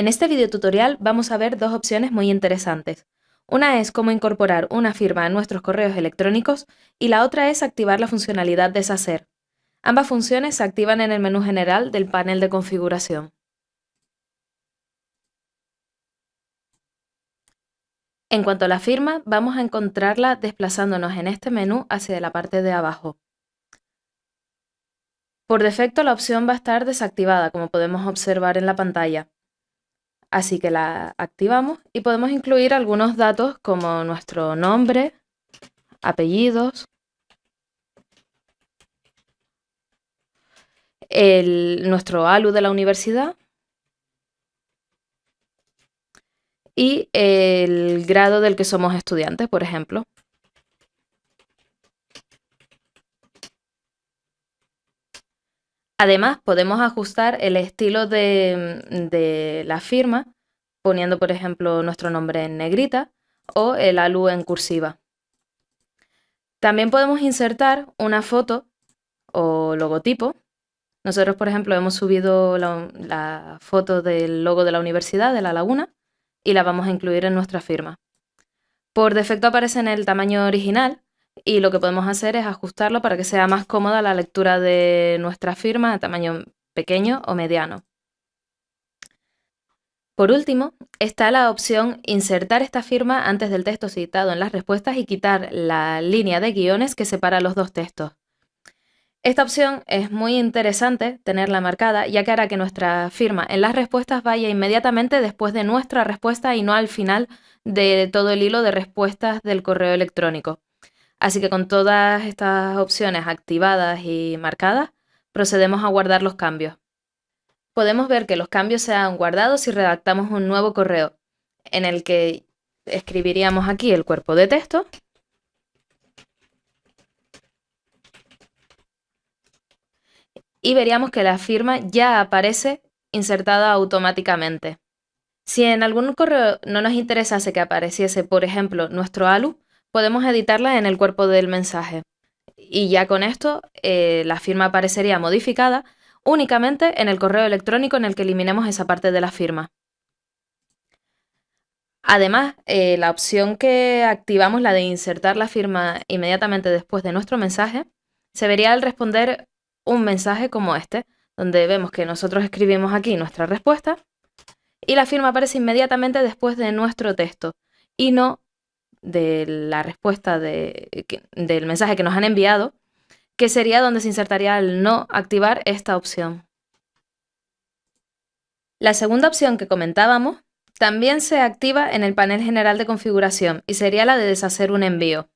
En este video tutorial vamos a ver dos opciones muy interesantes. Una es cómo incorporar una firma en nuestros correos electrónicos y la otra es activar la funcionalidad Deshacer. Ambas funciones se activan en el menú general del panel de configuración. En cuanto a la firma, vamos a encontrarla desplazándonos en este menú hacia la parte de abajo. Por defecto la opción va a estar desactivada, como podemos observar en la pantalla. Así que la activamos y podemos incluir algunos datos como nuestro nombre, apellidos, nuestro ALU de la universidad y el grado del que somos estudiantes, por ejemplo. Además, podemos ajustar el estilo de, la firma poniendo, por ejemplo, nuestro nombre en negrita o el ALU en cursiva. También podemos insertar una foto o logotipo. Nosotros, por ejemplo, hemos subido la, la, foto del logo de la universidad, de La Laguna, y la vamos a incluir en nuestra firma. Por defecto aparece en el tamaño original, y lo que podemos hacer es ajustarlo para que sea más cómoda la lectura de nuestra firma de tamaño pequeño o mediano. Por último, está la opción insertar esta firma antes del texto citado en las respuestas y quitar la línea de guiones que separa los dos textos. Esta opción es muy interesante tenerla marcada ya que hará que nuestra firma en las respuestas vaya inmediatamente después de nuestra respuesta y no al final de todo el hilo de respuestas del correo electrónico. Así que con todas estas opciones activadas y marcadas, procedemos a guardar los cambios. Podemos ver que los cambios se han guardado si redactamos un nuevo correo, en el que escribiríamos aquí el cuerpo de texto, y veríamos que la firma ya aparece insertada automáticamente. Si en algún correo no nos interesase que apareciese, por ejemplo, nuestro ALU, podemos editarla en el cuerpo del mensaje. Y ya con esto eh, la firma aparecería modificada únicamente en el correo electrónico en el que eliminemos esa parte de la firma. Además, eh, la opción que activamos, la de insertar la firma inmediatamente después de nuestro mensaje, se vería al responder un mensaje como este, donde vemos que nosotros escribimos aquí nuestra respuesta y la firma aparece inmediatamente después de nuestro texto y no de la respuesta del mensaje que nos han enviado, que sería donde se insertaría el no activar esta opción. La segunda opción que comentábamos también se activa en el panel general de configuración y sería la de deshacer un envío.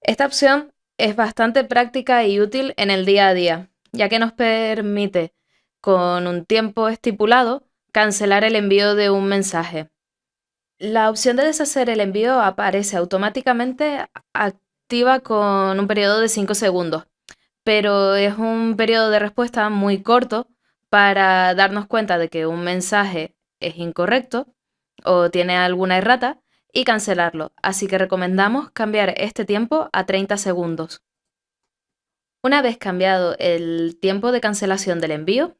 Esta opción es bastante práctica y útil en el día a día, ya que nos permite, con un tiempo estipulado, Cancelar el envío de un mensaje. La opción de deshacer el envío aparece automáticamente activa con un periodo de 5 segundos, pero es un periodo de respuesta muy corto para darnos cuenta de que un mensaje es incorrecto o tiene alguna errata y cancelarlo, así que recomendamos cambiar este tiempo a 30 segundos. Una vez cambiado el tiempo de cancelación del envío,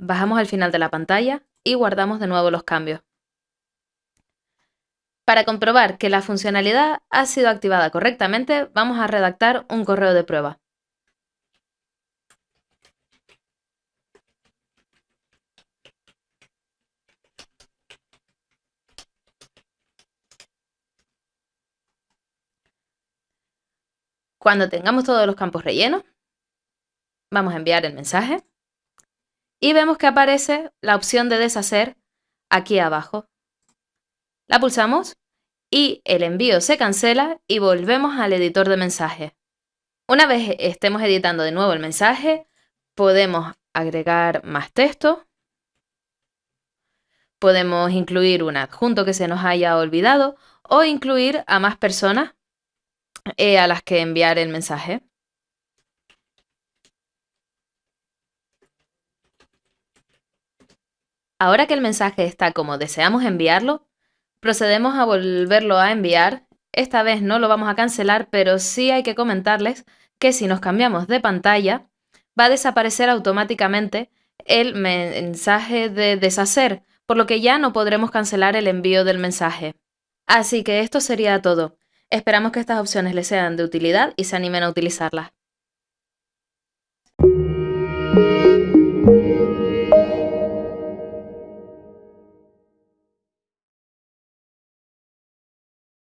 bajamos al final de la pantalla y guardamos de nuevo los cambios. Para comprobar que la funcionalidad ha sido activada correctamente, vamos a redactar un correo de prueba. Cuando tengamos todos los campos rellenos, vamos a enviar el mensaje y vemos que aparece la opción de deshacer aquí abajo. La pulsamos y el envío se cancela y volvemos al editor de mensaje. Una vez estemos editando de nuevo el mensaje, podemos agregar más texto, podemos incluir un adjunto que se nos haya olvidado o incluir a más personas eh, a las que enviar el mensaje. Ahora que el mensaje está como deseamos enviarlo, procedemos a volverlo a enviar. Esta vez no lo vamos a cancelar, pero sí hay que comentarles que si nos cambiamos de pantalla, va a desaparecer automáticamente el mensaje de deshacer, por lo que ya no podremos cancelar el envío del mensaje. Así que esto sería todo. Esperamos que estas opciones les sean de utilidad y se animen a utilizarlas.